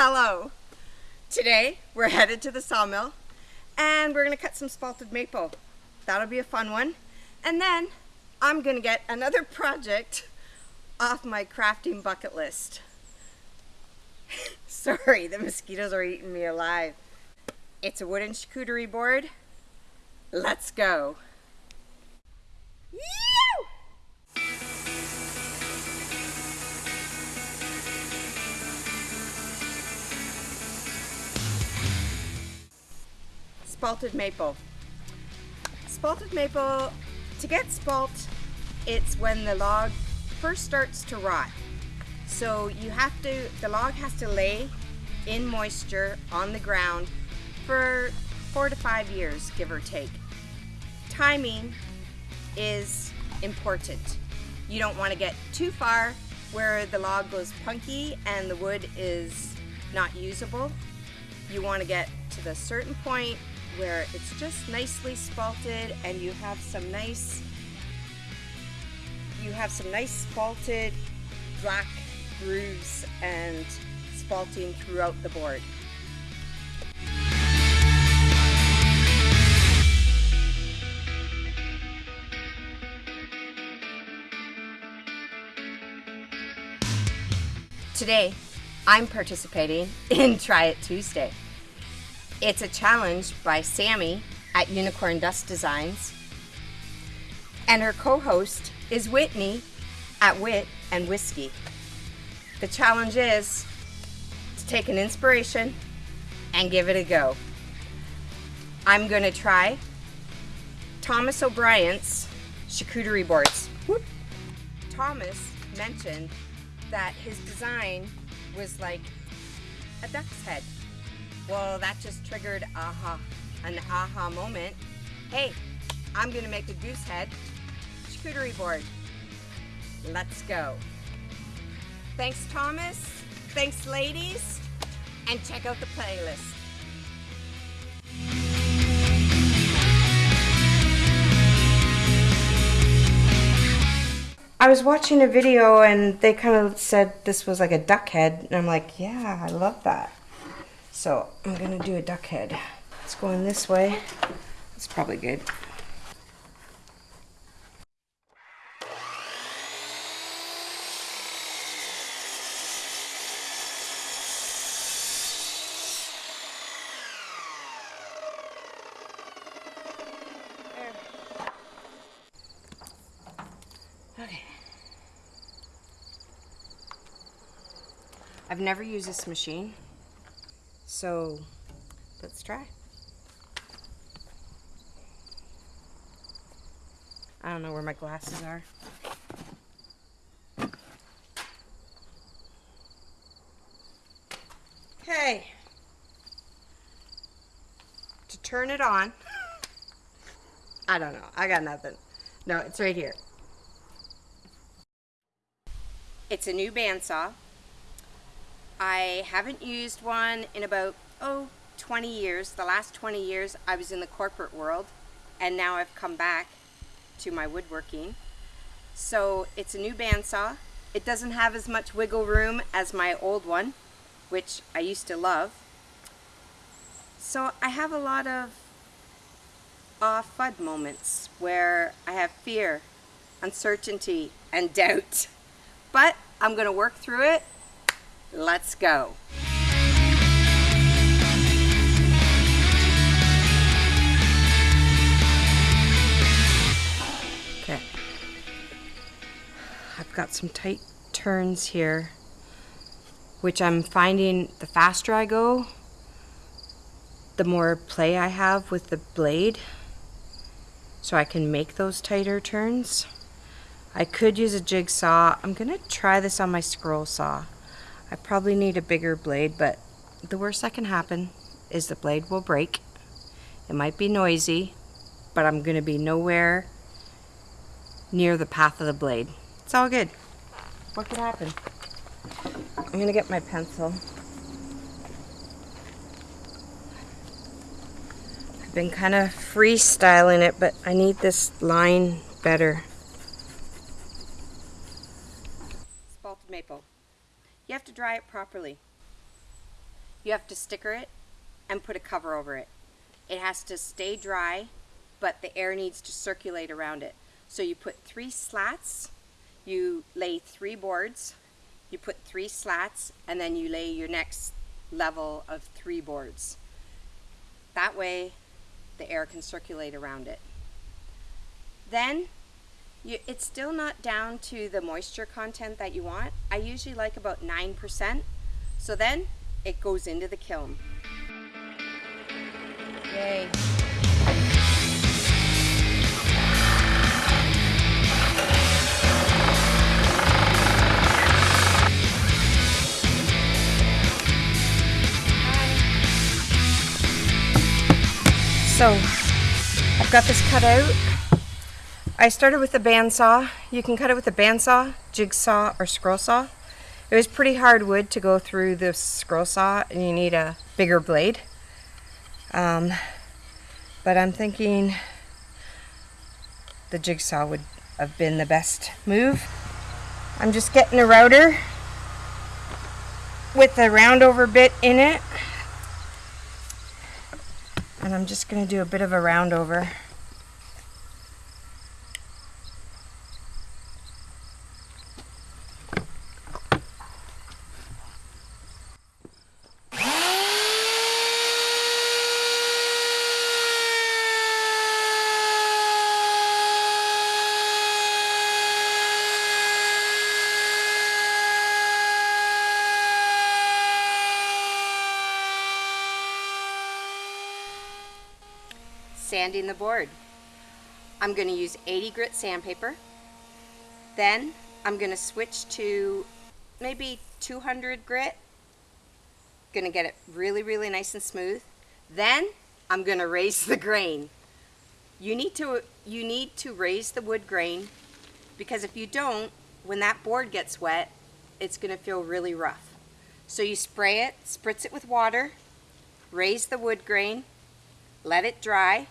Hello. Today we're headed to the sawmill and we're gonna cut some spalted maple. That'll be a fun one. And then I'm gonna get another project off my crafting bucket list. Sorry, the mosquitoes are eating me alive. It's a wooden charcuterie board. Let's go. Spalted maple. Spalted maple, to get spalt, it's when the log first starts to rot. So you have to, the log has to lay in moisture on the ground for four to five years, give or take. Timing is important. You don't want to get too far where the log goes punky and the wood is not usable. You want to get to the certain point where it's just nicely spalted and you have some nice you have some nice spalted black grooves and spalting throughout the board. Today, I'm participating in Try It Tuesday. It's a challenge by Sammy at Unicorn Dust Designs. And her co-host is Whitney at Wit and Whiskey. The challenge is to take an inspiration and give it a go. I'm gonna try Thomas O'Brien's charcuterie boards. Whoop. Thomas mentioned that his design was like a duck's head. Well, that just triggered aha, an aha moment. Hey, I'm gonna make a goose head charcuterie board. Let's go. Thanks, Thomas. Thanks, ladies. And check out the playlist. I was watching a video and they kind of said this was like a duck head. And I'm like, yeah, I love that. So I'm gonna do a duck head. It's going this way. It's probably good. Okay. I've never used this machine. So let's try. I don't know where my glasses are. Okay. To turn it on, I don't know. I got nothing. No, it's right here. It's a new bandsaw. I haven't used one in about, oh, 20 years. The last 20 years I was in the corporate world and now I've come back to my woodworking. So it's a new bandsaw. It doesn't have as much wiggle room as my old one, which I used to love. So I have a lot of off FUD moments where I have fear, uncertainty, and doubt. But I'm going to work through it Let's go. Okay. I've got some tight turns here, which I'm finding the faster I go, the more play I have with the blade, so I can make those tighter turns. I could use a jigsaw. I'm gonna try this on my scroll saw. I probably need a bigger blade, but the worst that can happen is the blade will break. It might be noisy, but I'm going to be nowhere near the path of the blade. It's all good. What could happen? I'm going to get my pencil. I've been kind of freestyling it, but I need this line better. Spalted maple. You have to dry it properly. you have to sticker it and put a cover over it. It has to stay dry, but the air needs to circulate around it. So you put three slats, you lay three boards, you put three slats, and then you lay your next level of three boards. That way the air can circulate around it. Then you, it's still not down to the moisture content that you want. I usually like about 9%. So then it goes into the kiln. Yay. So I've got this cut out. I started with a bandsaw. You can cut it with a bandsaw, jigsaw, or scroll saw. It was pretty hard wood to go through the scroll saw and you need a bigger blade. Um, but I'm thinking the jigsaw would have been the best move. I'm just getting a router with a roundover bit in it and I'm just going to do a bit of a round over. Sanding the board. I'm going to use 80 grit sandpaper. Then I'm going to switch to maybe 200 grit. Going to get it really, really nice and smooth. Then I'm going to raise the grain. You need to you need to raise the wood grain because if you don't, when that board gets wet, it's going to feel really rough. So you spray it, spritz it with water, raise the wood grain, let it dry,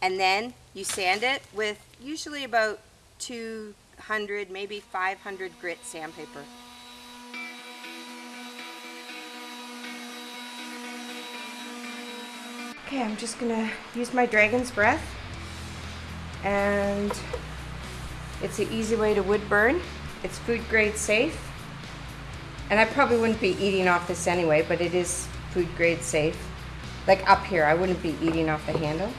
and then you sand it with usually about 200, maybe 500 grit sandpaper. Okay, I'm just gonna use my dragon's breath and it's an easy way to wood burn. It's food grade safe. And I probably wouldn't be eating off this anyway, but it is food grade safe. Like up here, I wouldn't be eating off the handle.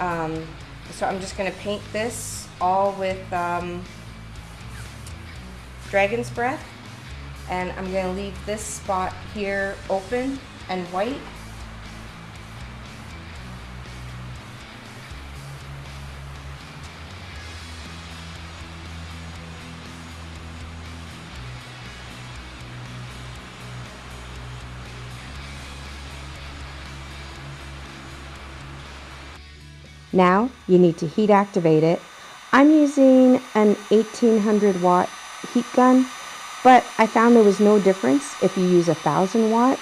Um, so I'm just going to paint this all with um, Dragon's Breath. And I'm going to leave this spot here open and white. Now you need to heat activate it. I'm using an 1800 watt heat gun, but I found there was no difference if you use a 1000 watt.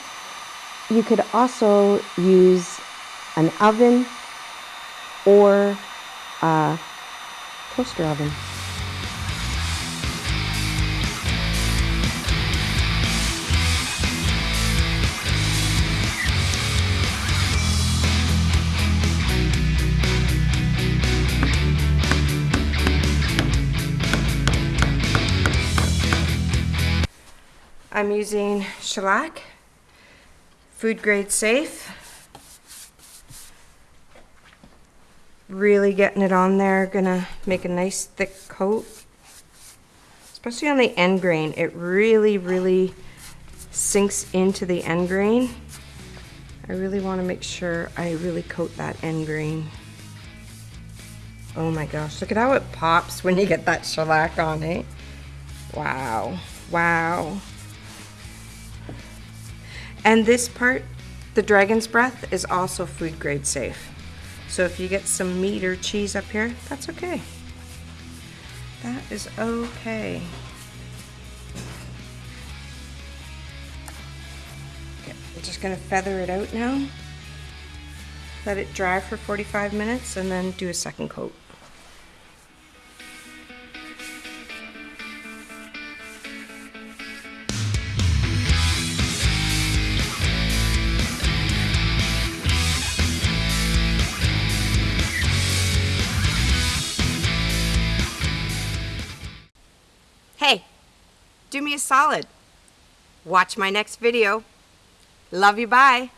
You could also use an oven or a toaster oven. I'm using shellac, food grade safe. Really getting it on there, gonna make a nice thick coat. Especially on the end grain, it really, really sinks into the end grain. I really wanna make sure I really coat that end grain. Oh my gosh, look at how it pops when you get that shellac on it. Wow, wow. And this part, the dragon's breath, is also food grade safe. So if you get some meat or cheese up here, that's okay. That is okay. Okay, I'm just gonna feather it out now. Let it dry for 45 minutes and then do a second coat. Hey, do me a solid. Watch my next video. Love you, bye.